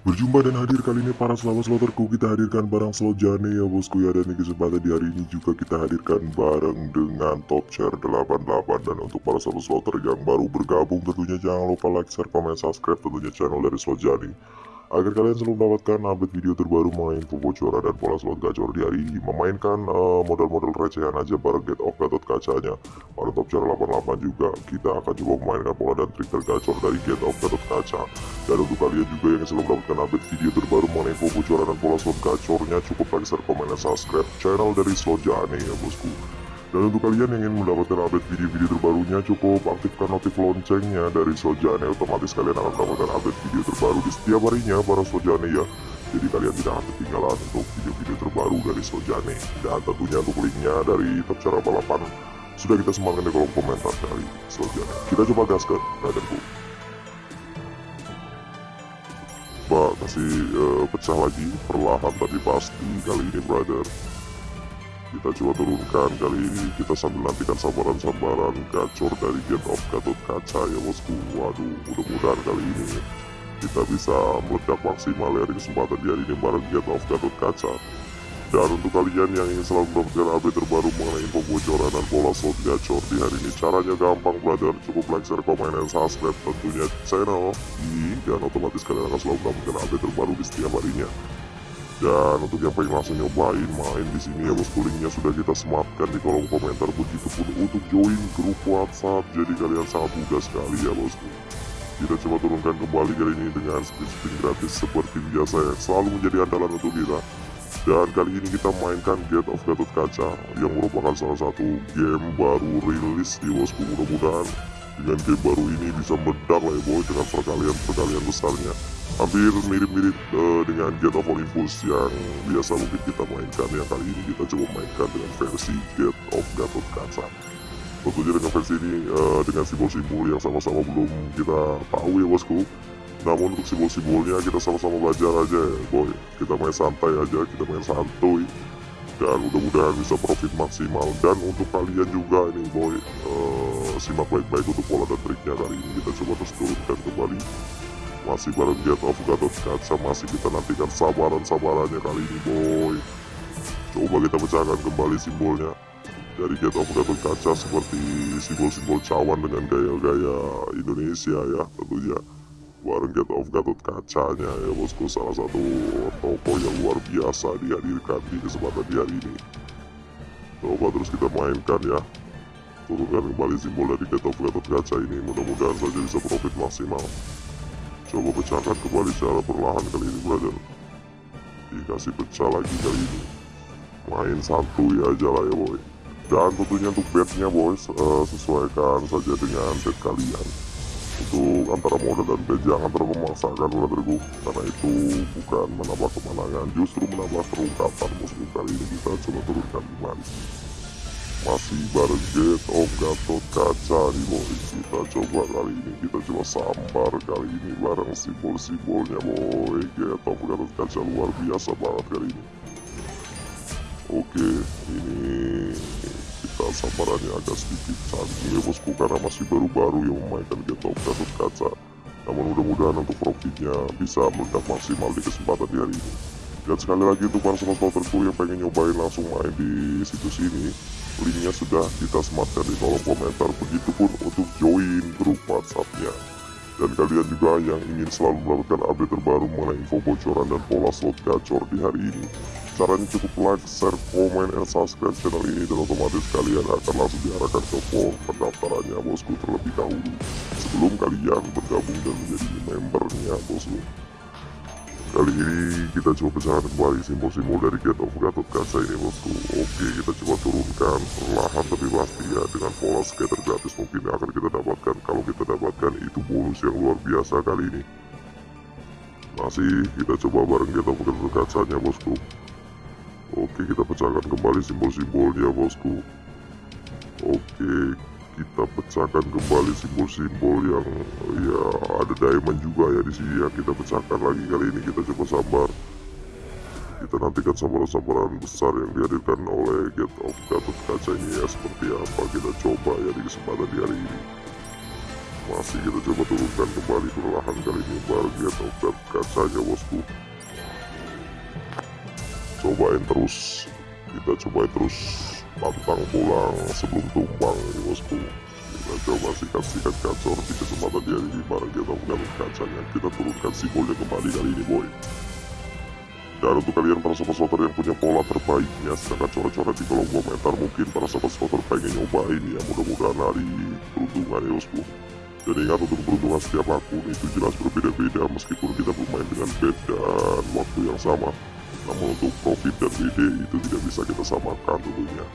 Berjumpa dan hadir kali ini para selamat sloterku kita hadirkan barang slot jane ya bosku ya Dan di kesempatan di hari ini juga kita hadirkan bareng dengan top share 88 Dan untuk para selamat slotter yang baru bergabung tentunya jangan lupa like, share, komen, subscribe tentunya channel dari slot jane agar kalian selalu mendapatkan update video terbaru mengenai info bocoran dan pola slot gacor di hari ini memainkan eh, modal-modal uh, recehan aja bareng get off gatot kacanya pada top chart 88 juga kita akan coba memainkan pola dan trik tergacor dari get off gatot kaca dan untuk kalian juga yang selalu mendapatkan update video terbaru mengenai info bocoran dan pola slot gacornya cukup like, share, komen, dan subscribe channel dari slot jane ya bosku dan untuk kalian yang ingin mendapatkan update video-video terbarunya cukup aktifkan notif loncengnya dari Sojane otomatis kalian akan mendapatkan update video terbaru di setiap harinya para Sojane ya. Jadi kalian tidak akan ketinggalan untuk video-video terbaru dari Sojane. Dan tentunya untuk linknya dari top cara balapan sudah kita sematkan di kolom komentar dari Sojane. Kita coba gaskan, brotherku. Pak kasih uh, pecah lagi perlahan tapi pasti kali ini brother kita coba turunkan kali ini. Kita sambil nantikan sambaran-sambaran gacor dari Game of Gatot Kaca ya bosku. Waduh mudah-mudahan kali ini kita bisa meledak maksimal ya di kesempatan di hari ini bareng Game of Gatot Kaca. Dan untuk kalian yang ingin selalu mendapatkan update terbaru mengenai info bocoran dan pola slot gacor di hari ini caranya gampang brother cukup like, share, komen, dan subscribe tentunya channel ini. Dan otomatis kalian akan selalu mendapatkan update terbaru di setiap harinya dan untuk yang pengen langsung nyobain main di sini ya bosku linknya sudah kita sematkan di kolom komentar. Begitupun untuk join grup WhatsApp jadi kalian sangat mudah sekali ya bosku kita coba turunkan kembali kali ini dengan spin-spin gratis seperti biasa ya. Selalu menjadi andalan untuk kita. Dan kali ini kita mainkan Get of Gatot Kaca yang merupakan salah satu game baru rilis di bosku mudah-mudahan dengan game baru ini bisa meledak lah ya boy dengan perkalian-perkalian besarnya. Hampir mirip-mirip uh, dengan Get of Olympus yang biasa mungkin kita mainkan yang kali ini kita coba mainkan dengan versi Get of Gatot Kaca. Tentunya dengan versi ini uh, dengan simbol-simbol yang sama-sama belum kita tahu ya bosku. Namun untuk simbol-simbolnya kita sama-sama belajar aja ya boy. Kita main santai aja kita main santuy dan mudah-mudahan bisa profit maksimal. Dan untuk kalian juga ini boy uh, simak baik-baik untuk pola dan triknya kali ini. Kita coba terus turunkan kembali. Masih bareng Get of Gatot Kaca masih kita nantikan sabaran-sabarannya kali ini boy. Coba kita pecahkan kembali simbolnya. Dari Get of Gatot Kaca seperti simbol-simbol cawan dengan gaya-gaya Indonesia ya tentunya. Bareng Get of Gatot kacanya ya bosku salah satu toko yang biasa dihadirkan di kesempatan di hari ini. Coba terus kita mainkan ya. Turunkan kembali simbol dari Get of Gatot kaca ini mudah-mudahan saja bisa profit maksimal. Coba pecahkan kembali secara perlahan kali ini brother. Dikasih pecah lagi kali ini. Main santuy aja lah ya boy. Dan tentunya untuk bednya boys uh, sesuaikan saja dengan bed kalian untuk antara modal dan bed jangan terlalu memaksakan brotherku karena itu bukan menambah kemenangan justru menambah terungkapan musuh kali ini. Kita coba turunkan kembali. Masih bareng Get of Gatot Kaca nih boy kita coba kali ini kita coba sambar kali ini bareng simbol-simbolnya boy. Get of Gatot Kaca luar biasa banget kali ini. Oke ini kita sambarannya agak sedikit canggih. Ya bosku karena masih baru-baru yang memainkan Get of Gatot Kaca. Namun mudah-mudahan untuk profitnya bisa meledak maksimal di kesempatan di hari ini. Dan sekali lagi untuk para sobat yang pengen nyobain langsung main di situs ini linknya sudah kita sematkan di kolom komentar. Begitupun untuk join grup whatsappnya. Dan kalian juga yang ingin selalu mendapatkan update terbaru mengenai info bocoran dan pola slot gacor di hari ini caranya cukup like, share, komen, dan subscribe channel ini dan otomatis kalian akan langsung diarahkan ke form pendaftarannya bosku terlebih dahulu. Sebelum kalian bergabung dan menjadi membernya bosku. Kali ini kita coba pecahkan kembali simbol-simbol dari Get of Gatot Kaca ini bosku. Oke kita coba turunkan perlahan tapi pasti ya dengan pola scatter gratis mungkin akan kita dapatkan. Kalau kita dapatkan itu bonus yang luar biasa kali ini. Masih kita coba bareng Get of Gatot Kacanya bosku Oke kita pecahkan kembali simbol-simbolnya bosku. Oke kita pecahkan kembali simbol-simbol yang ya ada diamond juga ya di sini ya. Kita pecahkan lagi kali ini kita coba sabar. Kita nantikan sambaran-sambaran besar yang dihadirkan oleh Get of Gatot Kaca ini ya. Seperti apa kita coba ya di kesempatan di hari ini. Masih kita coba turunkan kembali perlahan kali ini bagian obat kacanya bosku cobain terus. Kita cobain terus pantang pulang sebelum tumbang ini bosku. Kita coba sikat-sikat gacor di kesempatan di hari ini barang kita mendapat kacanya. Kita turunkan simbolnya kembali kali ini boy. Dan untuk kalian para sobat sobat yang punya pola terbaiknya silahkan coret-coret di kolom komentar mungkin para sobat sobat pengen nyobain ya mudah-mudahan hari peruntungan ya bosku. Dan ingat untuk peruntungan setiap akun itu jelas berbeda-beda meskipun kita bermain dengan bed dan waktu yang sama namun untuk profit dan BD itu tidak bisa kita samakan tentunya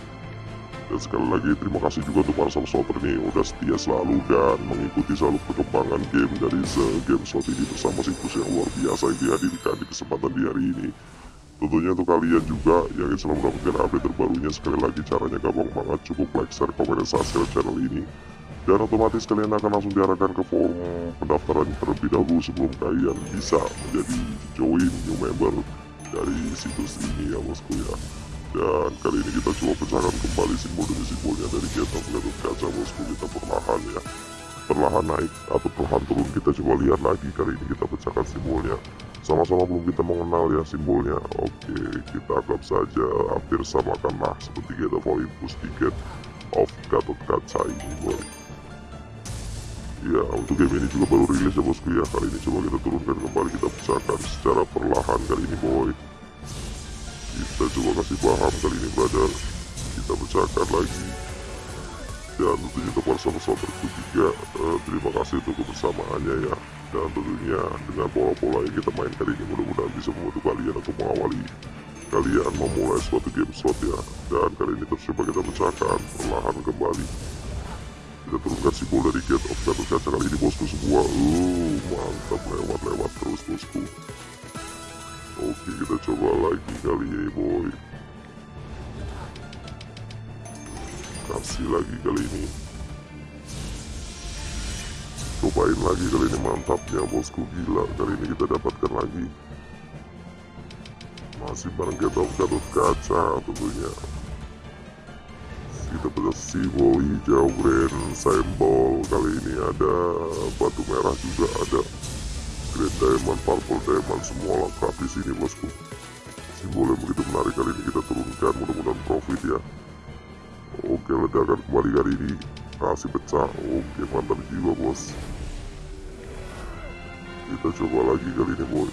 dan sekali lagi terima kasih juga untuk para sobat ini udah setia selalu dan mengikuti selalu perkembangan game dari The Game Slot ini bersama situs yang luar biasa yang dihadirkan di kesempatan di hari ini. Tentunya untuk kalian juga yang selalu mendapatkan update terbarunya sekali lagi caranya gampang banget cukup like, share, komen, dan subscribe channel ini. Dan otomatis kalian akan langsung diarahkan ke forum pendaftaran terlebih dahulu sebelum kalian bisa menjadi join new member dari situs ini ya bosku ya. Dan kali ini kita coba pecahkan kembali simbol demi simbolnya dari kita Gatot Kaca bosku. Kita perlahan ya. Perlahan naik atau perlahan turun. Kita coba lihat lagi kali ini kita pecahkan simbolnya. Sama-sama belum kita mengenal ya simbolnya. Oke kita anggap saja hampir samakan lah seperti kita Olympus tiket of Gatot Kaca ini boy ya untuk game ini juga baru rilis ya bosku ya. Kali ini coba kita turunkan kembali kita pecahkan secara perlahan kali ini boy. Kita coba kasih paham kali ini brother. Kita pecahkan lagi. Dan tentunya untuk para sahabat-sahabatku juga uh, terima kasih untuk kebersamaannya ya. Dan tentunya dengan pola-pola yang kita main kali ini mudah-mudahan bisa membantu kalian untuk mengawali kalian memulai suatu game slot ya. Dan kali ini terus coba kita pecahkan perlahan kembali kita turunkan simbol dari Get of Gatot Kaca kali ini bosku semua uh, mantap lewat-lewat terus bosku. Oke kita coba lagi kali ini boy. Kasih lagi kali ini. Cobain lagi kali ini mantapnya bosku. Gila Kali ini kita dapatkan lagi. Masih bareng kita Gatot Kaca tentunya Kita simbol hijau grand symbol Kali ini ada batu merah juga ada Grand Diamond, Purple Diamond, semua lengkap di sini bosku. Simbol yang begitu menarik kali ini kita turunkan, mudah-mudahan profit ya. Oke, ledakan kembali kali ini kasih pecah. Oke, mantap jiwa bos. Kita coba lagi kali ini boy.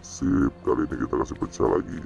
Sip, kali ini kita kasih pecah lagi.